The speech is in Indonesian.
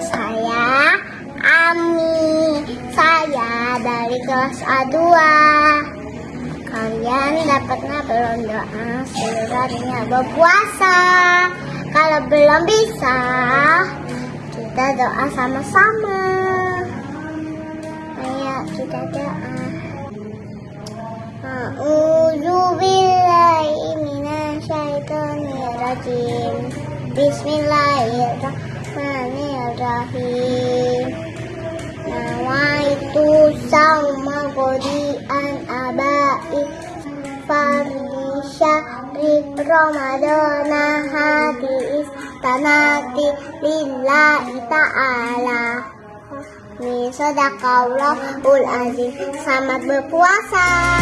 saya Ami. Saya dari kelas A2 Kalian dapatnya belum ya? doa Seluruhnya berpuasa. Kalau belum bisa Kita doa sama-sama. Ayo kita doa. A'udzubillahiminasyaitonirrajim Bismillahirrahmanirrahim. Bismillahirrahmanirrahim. Nawaitu hati istanati lillahi ta'ala azim Selamat berpuasa